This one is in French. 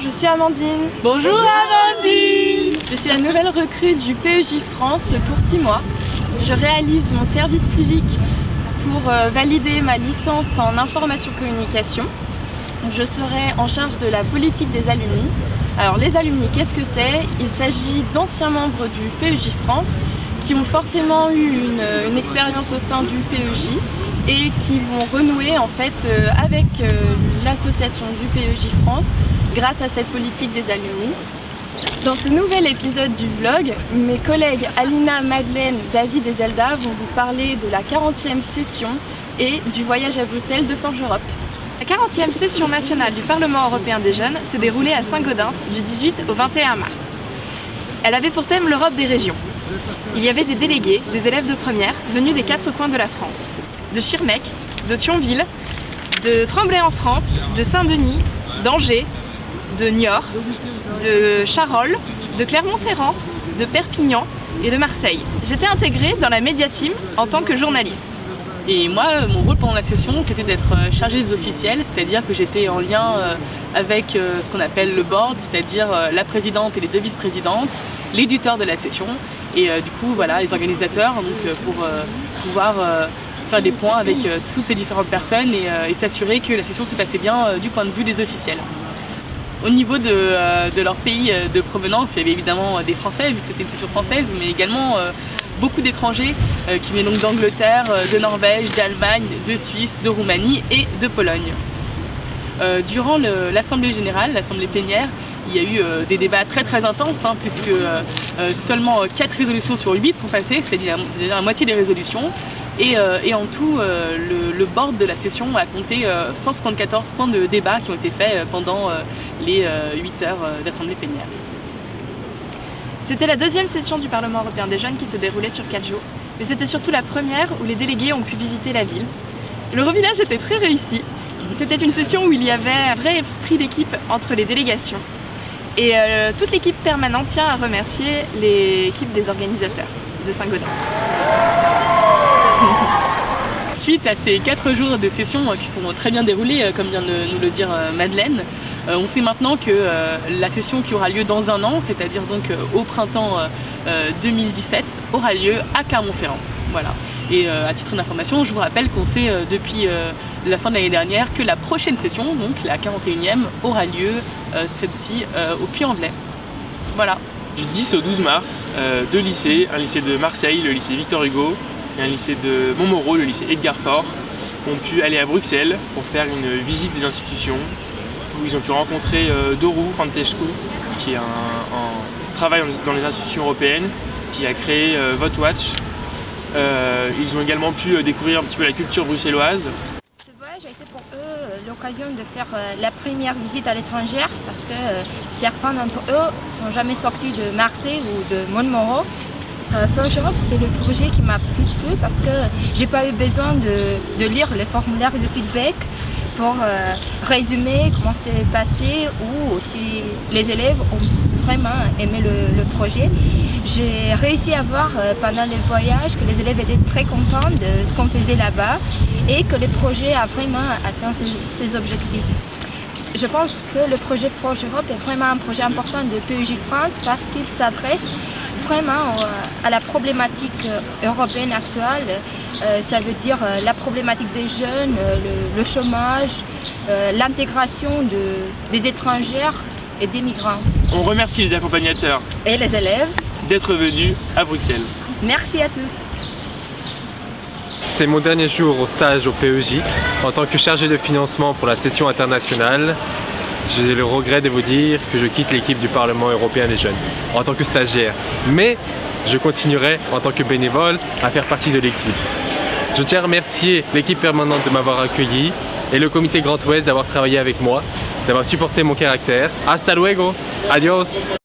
je suis Amandine. Bonjour Amandine Je suis la nouvelle recrue du PEJ France pour 6 mois. Je réalise mon service civique pour euh, valider ma licence en information communication. Je serai en charge de la politique des alumni. Alors les alumni, qu'est-ce que c'est? Il s'agit d'anciens membres du PEJ France qui ont forcément eu une, expérience au sein du PEJ et qui vont renouer en fait euh, avec euh, l'association du PEJ France grâce à cette politique des alumni. Dans ce nouvel épisode du vlog, mes collègues Alina, Madeleine, David et Zelda vont vous parler de la 40e session et du voyage à Bruxelles de Forge Europe. La 40e session nationale du Parlement européen des jeunes s'est déroulée à Saint-Gaudens du 18 au 21 mars. Elle avait pour thème l'Europe des régions. Il y avait des délégués, des élèves de première, venus des quatre coins de la France. De Schirmeck, de Thionville, de Tremblay en France, de Saint-Denis, d'Angers, de Niort, de Charolles, de Clermont-Ferrand, de Perpignan et de Marseille. J'étais intégrée dans la Média Team en tant que journaliste. Et moi, mon rôle pendant la session, c'était d'être euh, chargée des officiels, c'est-à-dire que j'étais en lien euh, avec euh, ce qu'on appelle le board, c'est-à-dire la présidente et les deux vice-présidentes, l'éditeur de la session, et du coup, voilà, les organisateurs, donc pour pouvoir faire des points avec toutes ces différentes personnes et, s'assurer que la session se passait bien du point de vue des officiels. Au niveau de, leur pays de provenance, il y avait évidemment des Français, vu que c'était une session française, mais également beaucoup d'étrangers euh, qui viennent donc d'Angleterre, euh, de Norvège, d'Allemagne, de Suisse, de Roumanie et de Pologne. Euh, durant l'Assemblée Générale, l'Assemblée plénière, il y a eu des débats très très intenses hein, puisque seulement 4 résolutions sur 8 sont passées, c'est-à-dire la moitié des résolutions. Et, en tout, le, board de la session a compté 174 points de débat qui ont été faits pendant les 8 heures d'Assemblée plénière. C'était la deuxième session du Parlement européen des jeunes qui se déroulait sur 4 jours, mais c'était surtout la première où les délégués ont pu visiter la ville. Le revillage était très réussi. C'était une session où il y avait un vrai esprit d'équipe entre les délégations. Et euh, toute l'équipe permanente tient à remercier l'équipe des organisateurs de Saint-Gaudens. Suite à ces 4 jours de session qui sont très bien déroulés, euh, comme vient de nous le dire euh, Madeleine, euh, on sait maintenant que euh, la session qui aura lieu dans un an, c'est-à-dire donc euh, au printemps 2017, aura lieu à Clermont-Ferrand. Voilà. Et à titre d'information, je vous rappelle qu'on sait depuis la fin de l'année dernière que la prochaine session, donc la 41e, aura lieu celle-ci au Puy-en-Velay. Voilà. Du 10 au 12 mars, deux lycées, un lycée de Marseille, le lycée Victor Hugo, et un lycée de Montmoreau, le lycée Edgar Faure, ont pu aller à Bruxelles pour faire une visite des institutions où ils ont pu rencontrer euh, Doru Fantescu, qui est dans les institutions européennes, qui a créé euh, VoteWatch. Euh, ils ont également pu découvrir un petit peu la culture bruxelloise. Ce voyage a été pour eux l'occasion de faire la première visite à l'étranger parce que certains d'entre eux sont jamais sortis de Marseille ou de Montmoreau. Euh, Europe, c'était le projet qui m'a plus plu parce que j'ai pas eu besoin de, lire les formulaires de feedback pour euh, résumer comment c'était passé ou si les élèves ont vraiment aimé le, projet. J'ai réussi à voir euh, pendant les voyages que les élèves étaient très contents de ce qu'on faisait là-bas et que le projet a vraiment atteint ses, objectifs. Je pense que le projet Forge Europe est vraiment un projet important de PEJ France parce qu'il s'adresse vraiment euh, à la problématique européenne actuelle euh, ça veut dire euh, la problématique des jeunes, euh, le, chômage, l'intégration de, des étrangères et des migrants. On remercie les accompagnateurs et les élèves d'être venus à Bruxelles. Merci à tous. C'est mon dernier jour au stage au PEJ en tant que chargé de financement pour la session internationale. J'ai le regret de vous dire que je quitte l'équipe du Parlement européen des jeunes en tant que stagiaire. Mais je continuerai en tant que bénévole à faire partie de l'équipe. Je tiens à remercier l'équipe permanente de m'avoir accueilli et le comité Grand Ouest d'avoir travaillé avec moi, d'avoir supporté mon caractère. Hasta luego, adios